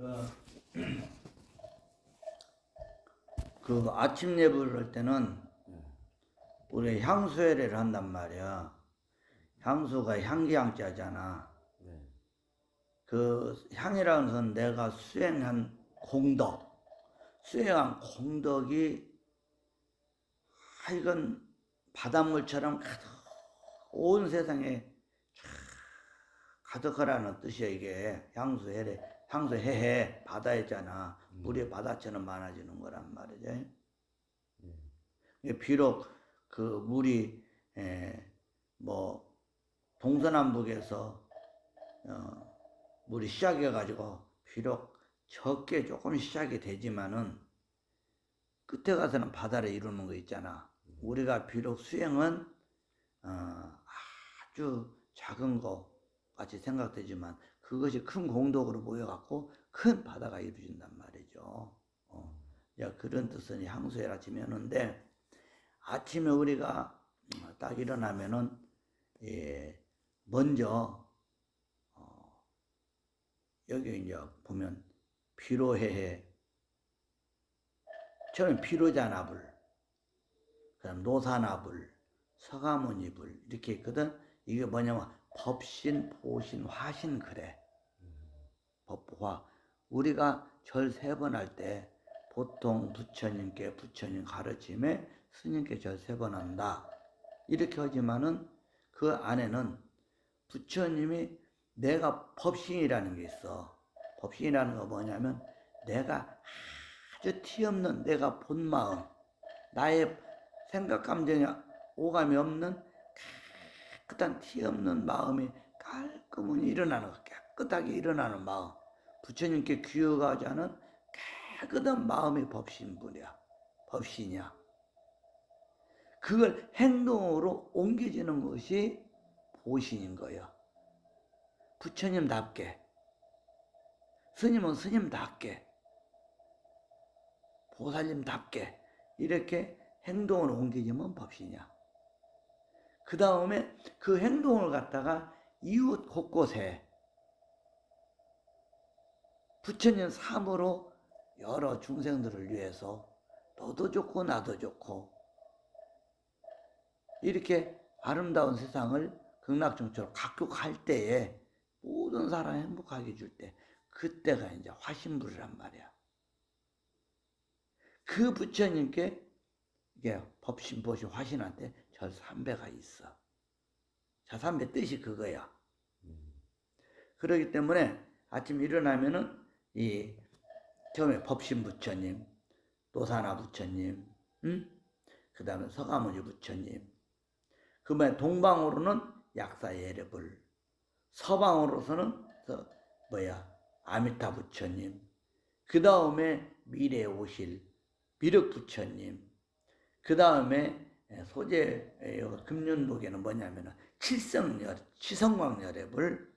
그 아침 예불을 할 때는 우리 향수회를 한단 말이야. 향수가 향기향자잖아. 네. 그 향이라는 것은 내가 수행한 공덕, 수행한 공덕이 하여간 바닷물처럼 가득 온 세상에 쫙 가득하라는 뜻이야 이게 향수해래 향수 해해 바다였잖아 물이 바다처럼 많아지는 거란 말이죠. 네. 이게 비록 그 물이 에, 뭐 동서남북에서 어, 물이 시작해 가지고 비록 적게 조금 시작이 되지만은 끝에 가서는 바다를 이루는 거 있잖아. 우리가 비록 수행은 어, 아주 작은 거 같이 생각되지만 그것이 큰 공덕으로 모여갖고 큰 바다가 이루어진단 말이죠. 어. 야, 그런 뜻은 향수해라 지면인데 아침에 우리가 딱 일어나면은 예, 먼저 어, 여기 이제 보면 피로해해 처음에 피로자나불 그다음 노사나불 서가모니불 이렇게 있거든 이게 뭐냐면 법신 보신 화신 그래 법화 우리가 절 세 번 할 때 보통 부처님께 부처님 가르침에 스님께 절 세 번 한다. 이렇게 하지만은 그 안에는 부처님이 내가 법신이라는 게 있어. 법신이라는 거 뭐냐면 내가 아주 티없는 내가 본 마음 나의 생각 감정이 오감이 없는 깨끗한 티없는 마음이 깔끔히 일어나는 거 깨끗하게 일어나는 마음 부처님께 않은 깨끗한 마음이 법신 분이야. 법신이야. 그걸 행동으로 옮겨지는 것이 보신인 거예요 부처님답게. 스님은 스님답게. 보살님답게. 이렇게 행동을 옮기지면 법신이야. 그 다음에 그 행동을 갖다가 이웃 곳곳에 부처님 삶으로 여러 중생들을 위해서 너도 좋고 나도 좋고 이렇게 아름다운 세상을 극락정처로 각국할 때에 모든 사람 행복하게 줄 때 그때가 이제 화신불이란 말이야. 그 부처님께 이게 법신보시 화신한테 절삼배가 있어. 절삼배 뜻이 그거야. 그러기 때문에 아침 일어나면은 이 처음에 법신 부처님, 노사나 부처님, 응? 그 다음에 서가모니 부처님, 그 다음에 동방으로는 약사 예reb을, 서방으로서는 서, 뭐야? 아미타 부처님, 그 다음에 미래 오실 미륵 부처님, 그 다음에 소재 금륜록에는 뭐냐면은 칠성열, 치성광열애불,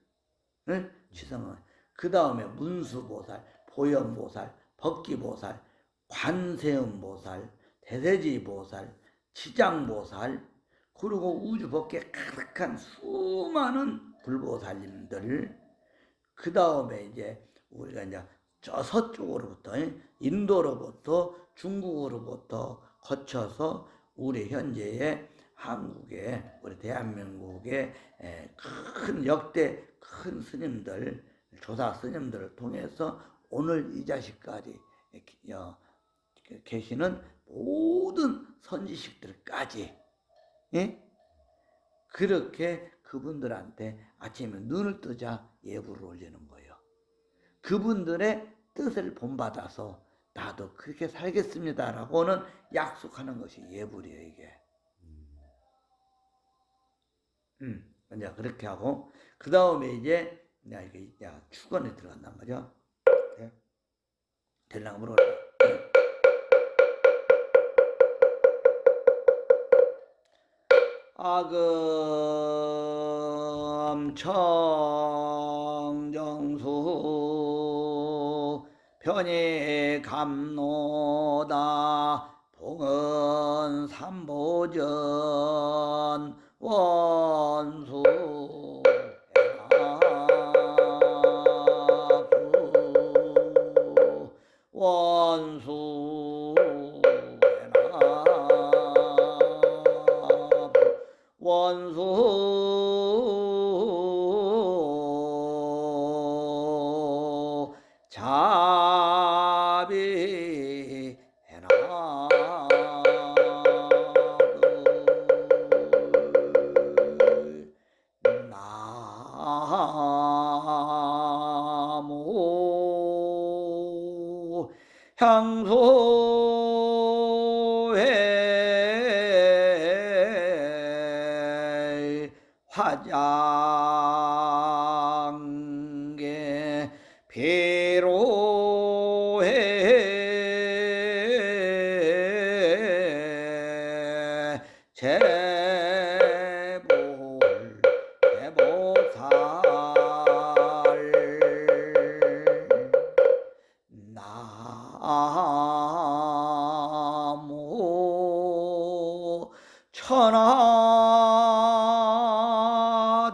치성광. 그 다음에 문수보살, 보현보살, 법기보살, 관세음보살, 대세지보살, 치장보살, 그리고 우주 법계 가득한 수많은 불보살님들, 그 다음에 이제 우리가 이제 저 서쪽으로부터 인도로부터 중국으로부터 거쳐서 우리 현재의 한국의 우리 대한민국의 큰 역대 큰 스님들 조사 스님들을 통해서 오늘 이 자식까지 계시는 모든 선지식들까지 예? 그렇게 그분들한테 아침에 눈을 뜨자 예불을 올리는 거예요. 그분들의 뜻을 본받아서 나도 그렇게 살겠습니다라고는 약속하는 것이 예불이에요 이게. 음, 이제 그렇게 하고 그 다음에 이제 야 이게 야 축원에 들어간단 말이야. 네? 될랑 물어라. 아금 청정수 편히 감노다 봉은 삼보전 원수 ओ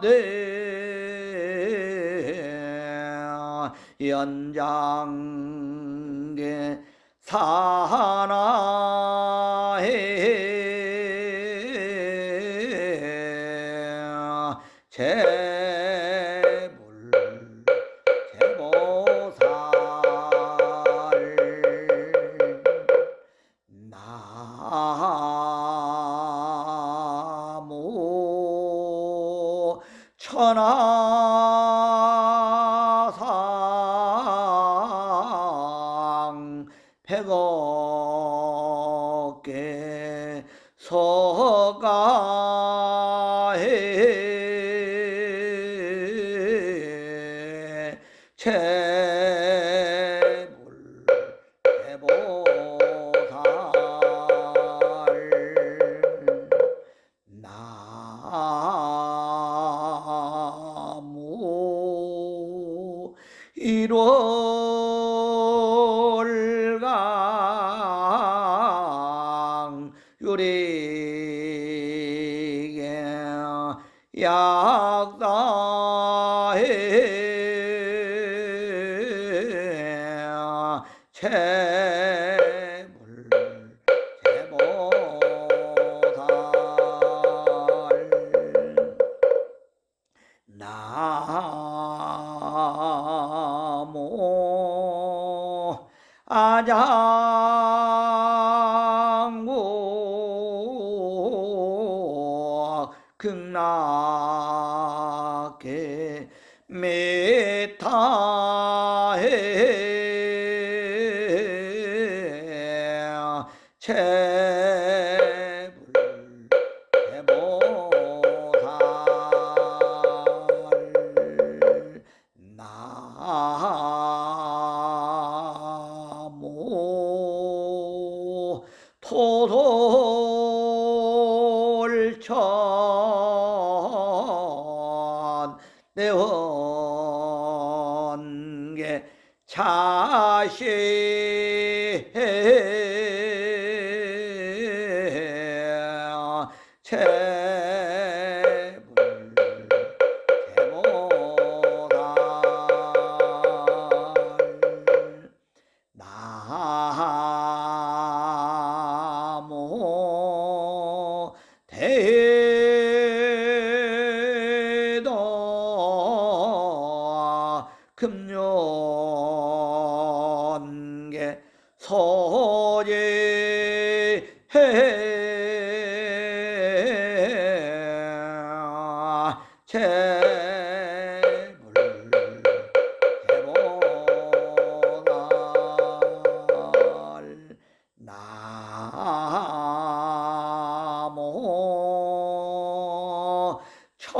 하되 연장계 사나 해가 깨서 약다.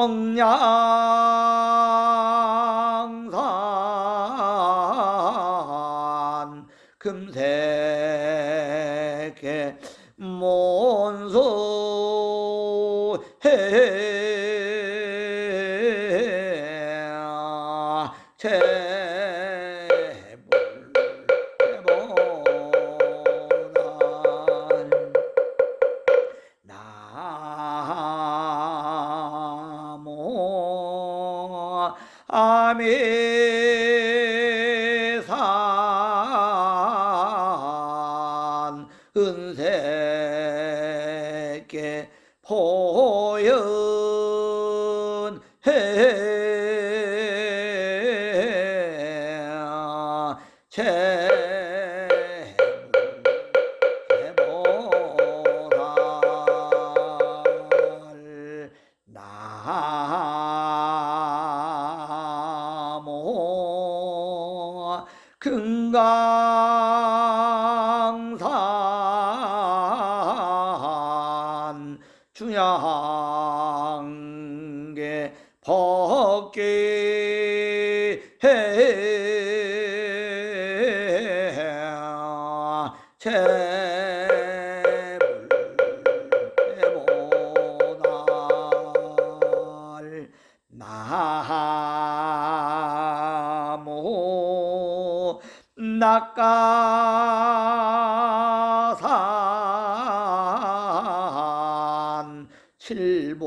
王呀。Amém. 나모 칠복의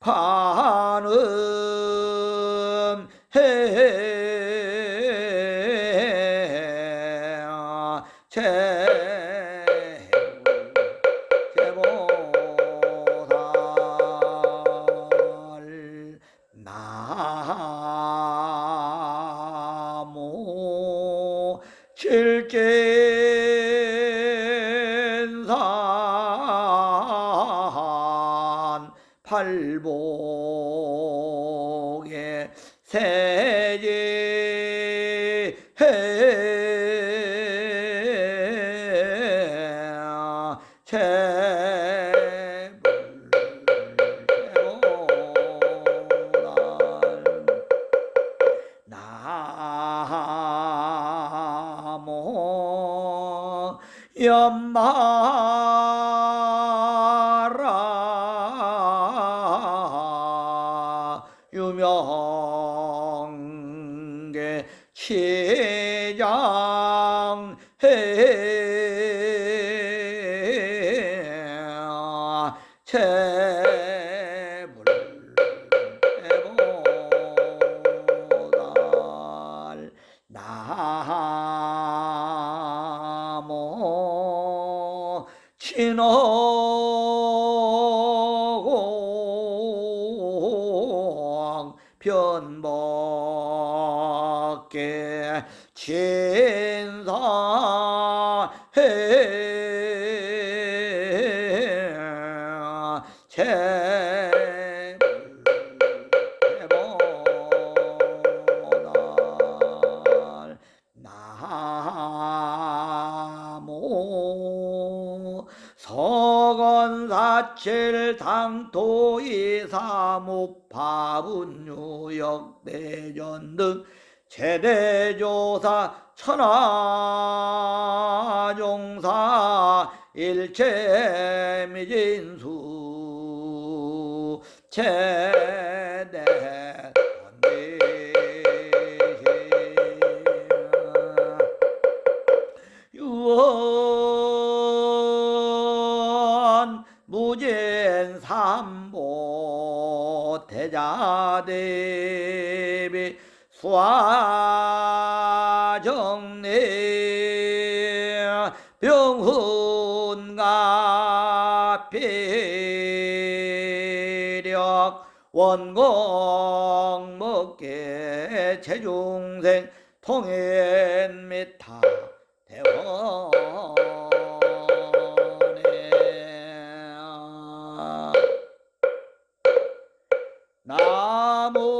관음 세지 해 칠 당토이 사무파분 유역 대전 등 제대조사 천하종사 일체미진수. 제 대자대비 수화정리 병훈가 피력 원공 먹게 체중생 통행 나무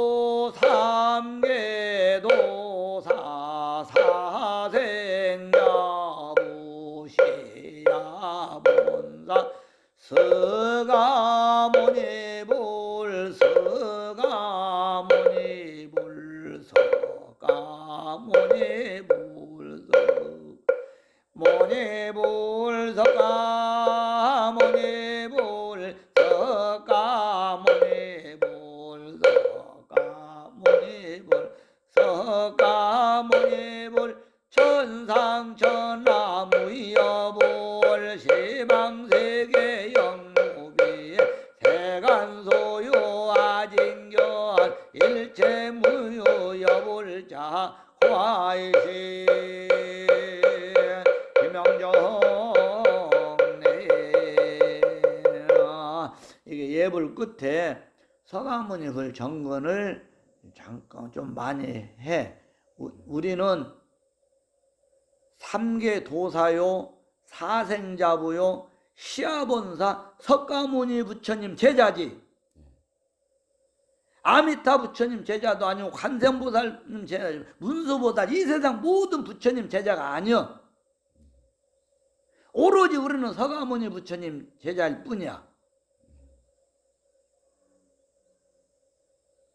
천상천하무여불 시방세계 영무비 세간소유 아진견 일체무유 여불자 화이신 명정네 이게 예불 끝에 그 정근을 잠깐 좀 많이 해. 우- 우리는 삼계 도사요, 사생자부요, 시아본사, 석가모니 부처님 제자지. 아미타 부처님 제자도 아니고 관세음보살님 제자, 문수보살 이 세상 모든 부처님 제자가 아니여. 오로지 우리는 서가모니 부처님 제자일 뿐이야.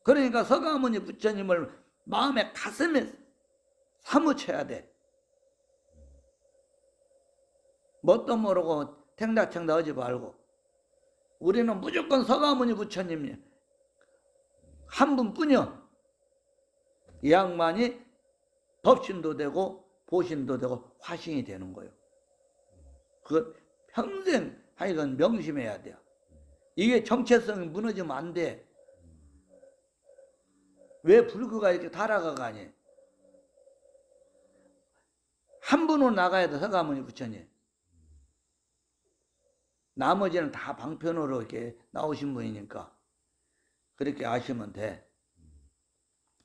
그러니까 서가모니 부처님을 마음에 가슴에 사무쳐야 돼. 뭣도 모르고 탱다탱다 하지 말고 우리는 무조건 서가모니 부처님이 한 분뿐이요. 이 양반이 법신도 되고 보신도 되고 화신이 되는 거예요. 그 평생 하여간 명심해야 돼요. 이게 정체성이 무너지면 안 돼. 왜 불교가 이렇게 달아가가니? 한 분으로 나가야 돼, 서가모니 부처님. 나머지는 다 방편으로 이렇게 나오신 분이니까. 그렇게 아시면 돼.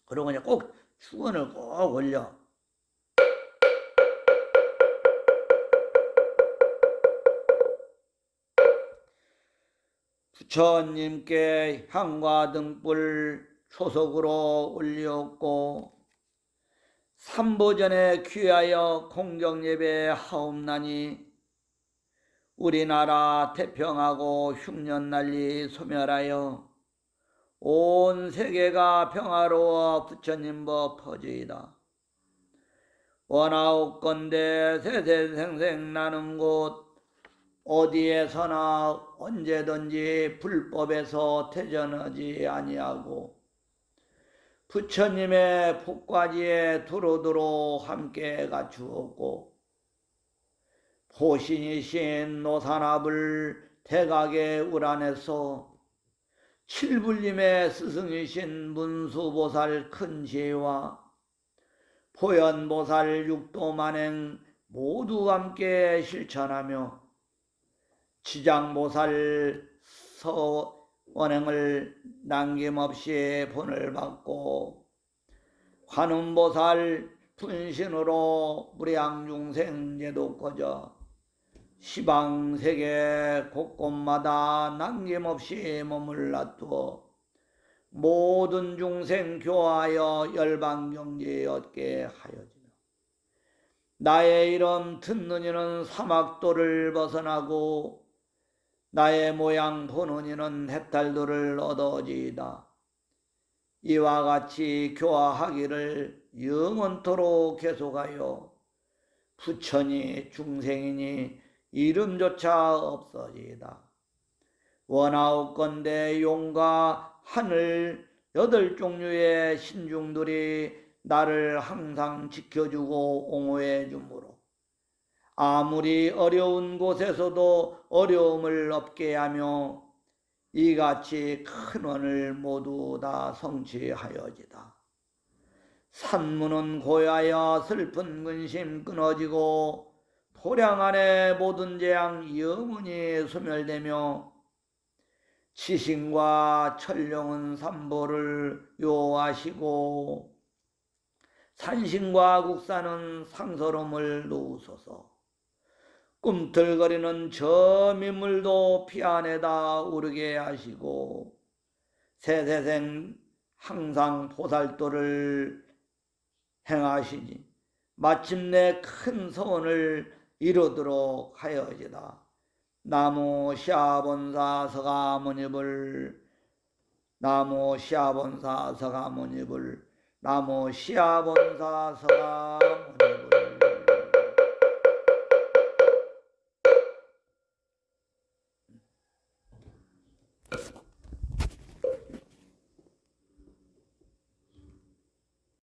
그러고 이제 꼭 축원을 꼭 올려. 부처님께 향과 등불 초석으로 올렸고 삼보전에 귀하여 공경예배 하옵나니 우리나라 태평하고 흉년난리 소멸하여 온 세계가 평화로워 부처님 법 퍼지이다. 원하옵건대 세세생생 나는 곳 어디에서나 언제든지 불법에서 퇴전하지 아니하고 부처님의 복과지에 두루두루 함께 갖추었고 보신이신 노산합을 대각의 우란에서 칠불림의 스승이신 문수보살 큰 지혜와 보현보살 육도만행 모두 함께 실천하며 지장보살 서원행을 남김없이 본을 받고 관음보살 분신으로 무량중생 제도꺼져 시방세계 곳곳마다 남김없이 놔두어 모든 중생 교하여 열방경지 얻게 하여지며 나의 이름 듣는 이는 사막도를 벗어나고 나의 모양 보는 이는 해탈도를 얻어지이다. 이와 같이 교화하기를 영원토록 계속하여 부처니 중생이니 이름조차 없어지이다. 원하옵건대 용과 하늘 여덟 종류의 신중들이 나를 항상 지켜주고 옹호해 주므로 아무리 어려운 곳에서도 어려움을 없게 하며 이같이 큰 원을 모두 다 성취하여지다. 산문은 고야여 슬픈 근심 끊어지고 도량 안에 모든 재앙 영원히 소멸되며 지신과 천룡은 삼보를 요하시고 산신과 국사는 상서름을 놓으소서. 꿈틀거리는 저 민물도 피 안에다 오르게 하시고 세세생 항상 보살도를 행하시니 마침내 큰 소원을 이루도록 하여지다. 나무 시아본사 서가모니불 나무 시아본사 서가모니불 나무 시아본사 서가모니불